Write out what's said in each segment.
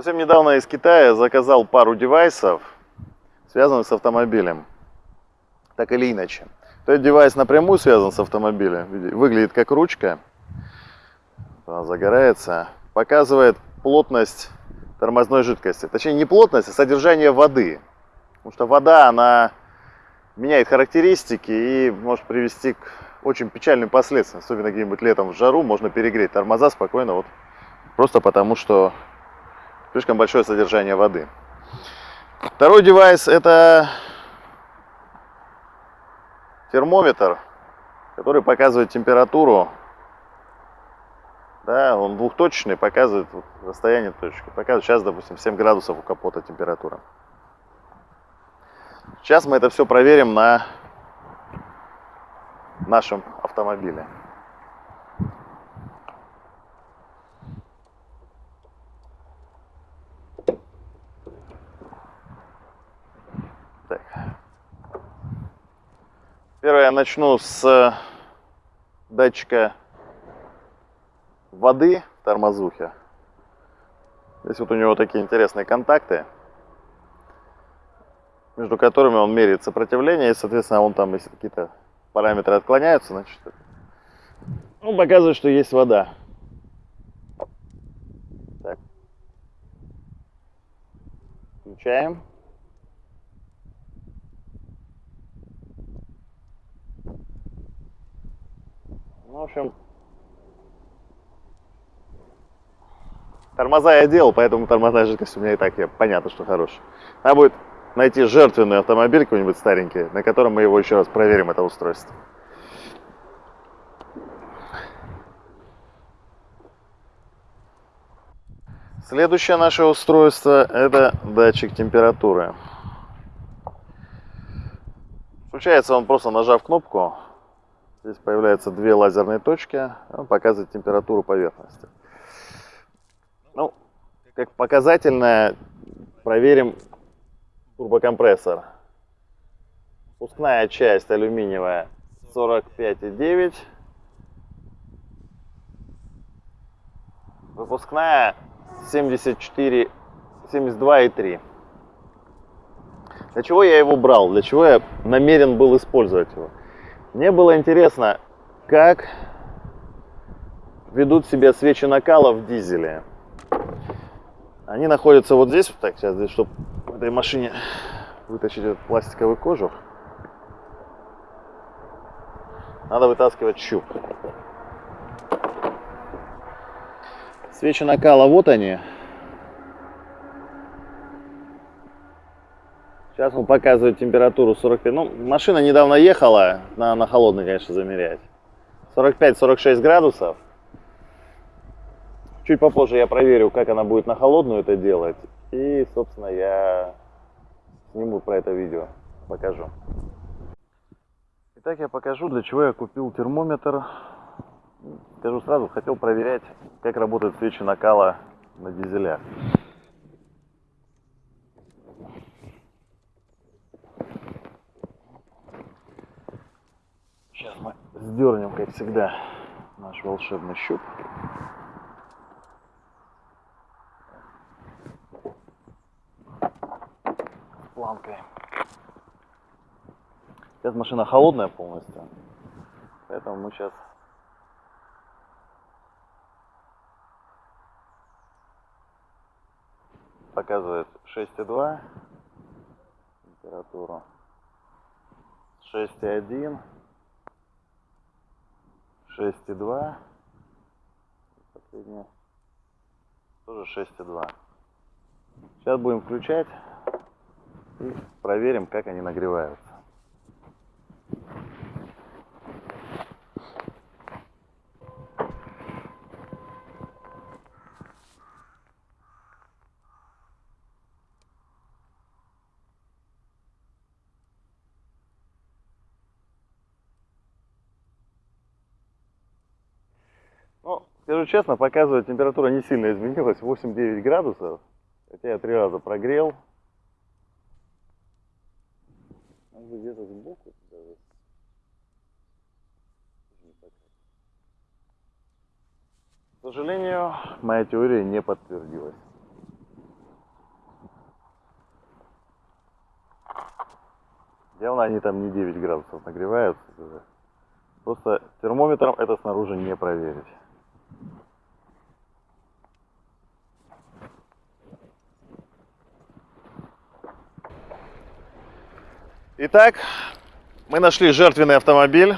Совсем недавно из Китая заказал пару девайсов, связанных с автомобилем. Так или иначе. Этот девайс напрямую связан с автомобилем. Выглядит как ручка. Она загорается. Показывает плотность тормозной жидкости. Точнее, не плотность, а содержание воды. Потому что вода, она меняет характеристики и может привести к очень печальным последствиям. Особенно где-нибудь летом в жару можно перегреть тормоза спокойно. Вот просто потому, что слишком большое содержание воды. Второй девайс это термометр, который показывает температуру. Да, он двухточечный, показывает расстояние точки. Показывает сейчас, допустим, 7 градусов у капота температура. Сейчас мы это все проверим на нашем автомобиле. Первое я начну с датчика воды в тормозухе. Здесь вот у него такие интересные контакты, между которыми он меряет сопротивление, и, соответственно, он там, если какие-то параметры отклоняются, значит, он показывает, что есть вода. Так. Включаем. Общем, тормоза я делал, поэтому тормозная жидкость у меня и так я, понятно, что хорошая. Надо будет найти жертвенный автомобиль какой-нибудь старенький, на котором мы его еще раз проверим, это устройство. Следующее наше устройство это датчик температуры. Включается он просто нажав кнопку, Здесь появляются две лазерные точки, он показывает температуру поверхности. Ну, как показательное, проверим турбокомпрессор. Пускная часть алюминиевая 45,9. Выпускная 74, 72,3. Для чего я его брал? Для чего я намерен был использовать его? Мне было интересно, как ведут себя свечи накала в дизеле. Они находятся вот здесь, так, сейчас здесь, чтобы в этой машине вытащить этот пластиковый кожух, надо вытаскивать щуп. Свечи накала, вот они. Сейчас он показывает температуру 45. Ну, машина недавно ехала, на, на холодный, конечно, замерять. 45-46 градусов. Чуть попозже я проверю, как она будет на холодную это делать. И, собственно, я сниму про это видео, покажу. Итак, я покажу, для чего я купил термометр. Скажу сразу, хотел проверять, как работают свечи накала на дизелях. Сейчас мы сдернем, как всегда, наш волшебный щуп. планкой. Сейчас машина холодная полностью, поэтому мы сейчас показывает 6,2 температуру, 6,1 6,2. Последняя тоже 6,2. Сейчас будем включать и проверим, как они нагреваются. Скажу честно, показывает температура не сильно изменилась, 8-9 градусов, хотя я три раза прогрел. Он где-то сбоку даже. К сожалению, моя теория не подтвердилась. Явно они там не 9 градусов нагреваются. Просто термометром это снаружи не проверить. Итак, мы нашли жертвенный автомобиль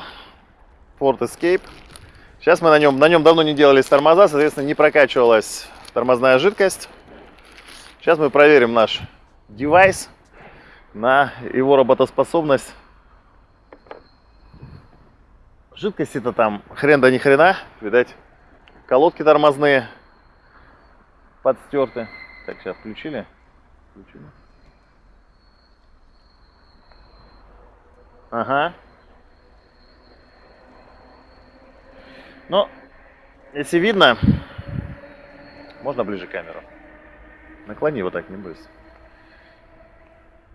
Ford Escape. Сейчас мы на нем, на нем давно не делались тормоза, соответственно, не прокачивалась тормозная жидкость. Сейчас мы проверим наш девайс на его работоспособность. Жидкости-то там хрен да ни хрена, видать, колодки тормозные подстерты. Так, сейчас включили. включили. Ага. Ну, если видно, можно ближе камеру. Наклони его так, не бойся.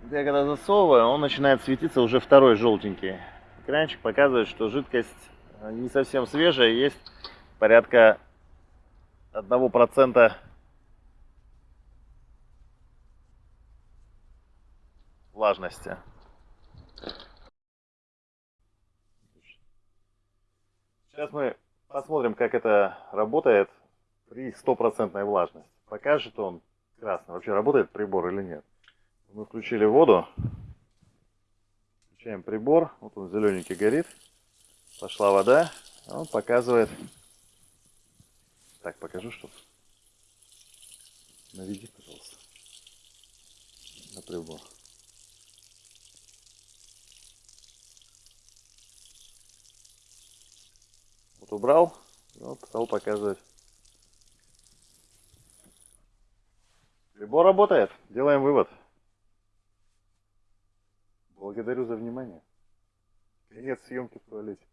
Я когда засовываю, он начинает светиться уже второй желтенький. Экранчик показывает, что жидкость э, не совсем свежая, есть порядка 1% влажности. Сейчас мы посмотрим, как это работает при стопроцентной влажности. Покажет он красный, вообще работает прибор или нет. Мы включили воду, включаем прибор, вот он зелененький горит, пошла вода, он показывает, так покажу, что наведи, пожалуйста, на прибор. Вот убрал, вот стал показывать. Прибор работает. Делаем вывод. Благодарю за внимание. Конец съемки в туалете.